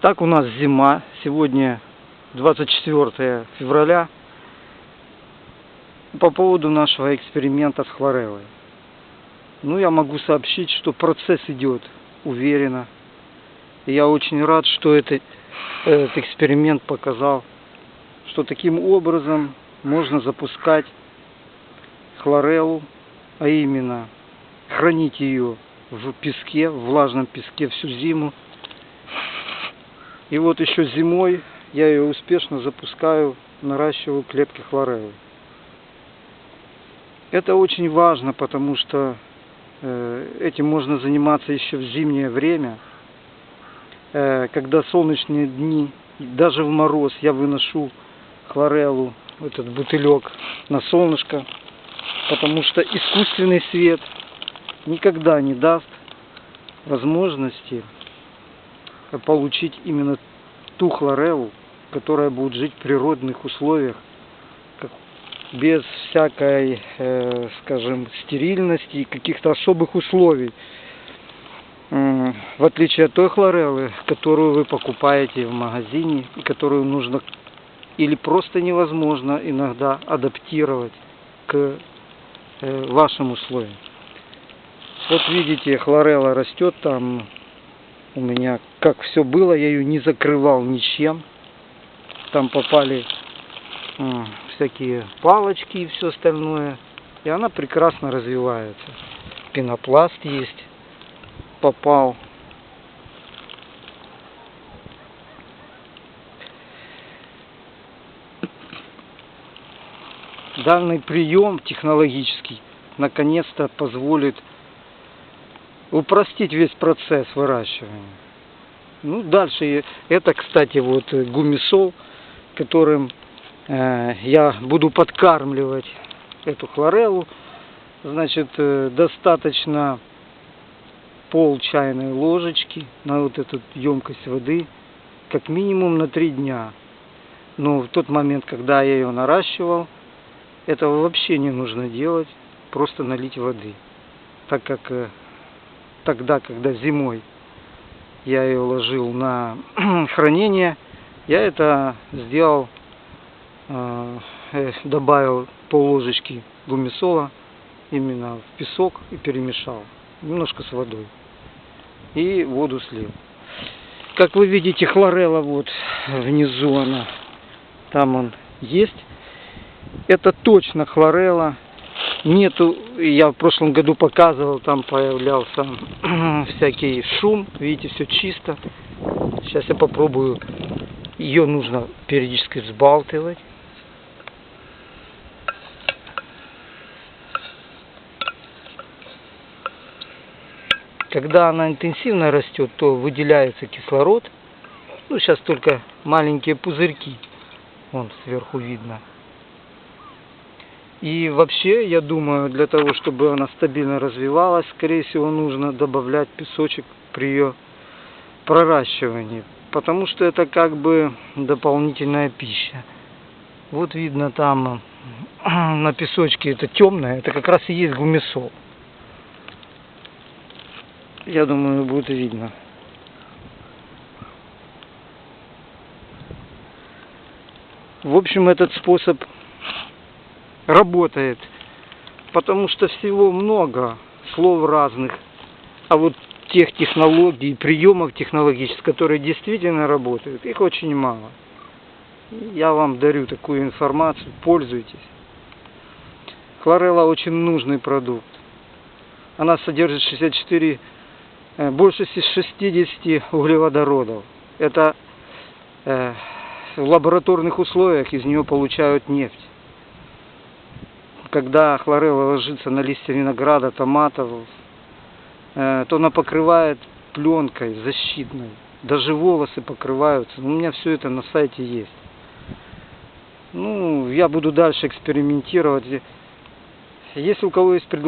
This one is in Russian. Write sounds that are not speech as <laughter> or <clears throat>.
Так у нас зима. Сегодня 24 февраля. По поводу нашего эксперимента с хлореллой. Ну, я могу сообщить, что процесс идет уверенно. И я очень рад, что это, этот эксперимент показал, что таким образом можно запускать хлореллу, а именно хранить ее в песке, в влажном песке всю зиму. И вот еще зимой я ее успешно запускаю, наращиваю клетки хлореллы. Это очень важно, потому что э, этим можно заниматься еще в зимнее время, э, когда солнечные дни, даже в мороз я выношу хлореллу, этот бутылек на солнышко, потому что искусственный свет никогда не даст возможности получить именно ту хлореллу, которая будет жить в природных условиях, без всякой, э, скажем, стерильности и каких-то особых условий. В отличие от той хлореллы, которую вы покупаете в магазине, и которую нужно или просто невозможно иногда адаптировать к э, вашим условиям. Вот видите, хлорелла растет там у меня, как все было, я ее не закрывал ничем. Там попали э, всякие палочки и все остальное. И она прекрасно развивается. Пенопласт есть. Попал. Данный прием технологический наконец-то позволит упростить весь процесс выращивания. Ну, дальше это, кстати, вот гумисол, которым э, я буду подкармливать эту хлореллу. Значит, э, достаточно пол чайной ложечки на вот эту емкость воды, как минимум на три дня. Но в тот момент, когда я ее наращивал, этого вообще не нужно делать, просто налить воды. Так как э, тогда, когда зимой я ее ложил на <clears throat> хранение, я это сделал, э, э, добавил пол ложечки гумисола именно в песок и перемешал немножко с водой и воду слил. Как вы видите, хлорелла вот внизу она, там он есть. Это точно хлорелла нету, я в прошлом году показывал, там появлялся <clears throat> всякий шум, видите, все чисто. Сейчас я попробую, ее нужно периодически взбалтывать. Когда она интенсивно растет, то выделяется кислород. Ну, сейчас только маленькие пузырьки, вон сверху видно. И вообще, я думаю, для того, чтобы она стабильно развивалась, скорее всего, нужно добавлять песочек при ее проращивании. Потому что это как бы дополнительная пища. Вот видно там <clears throat> на песочке это темное, это как раз и есть гумисол. Я думаю, будет видно. В общем, этот способ работает. Потому что всего много слов разных. А вот тех технологий, приемов технологических, которые действительно работают, их очень мало. Я вам дарю такую информацию, пользуйтесь. Хлорелла очень нужный продукт. Она содержит 64, э, больше 60 углеводородов. Это э, в лабораторных условиях из нее получают нефть когда хлорелла ложится на листья винограда, томатов, э, то она покрывает пленкой защитной. Даже волосы покрываются. У меня все это на сайте есть. Ну, я буду дальше экспериментировать. Если у кого есть предложение,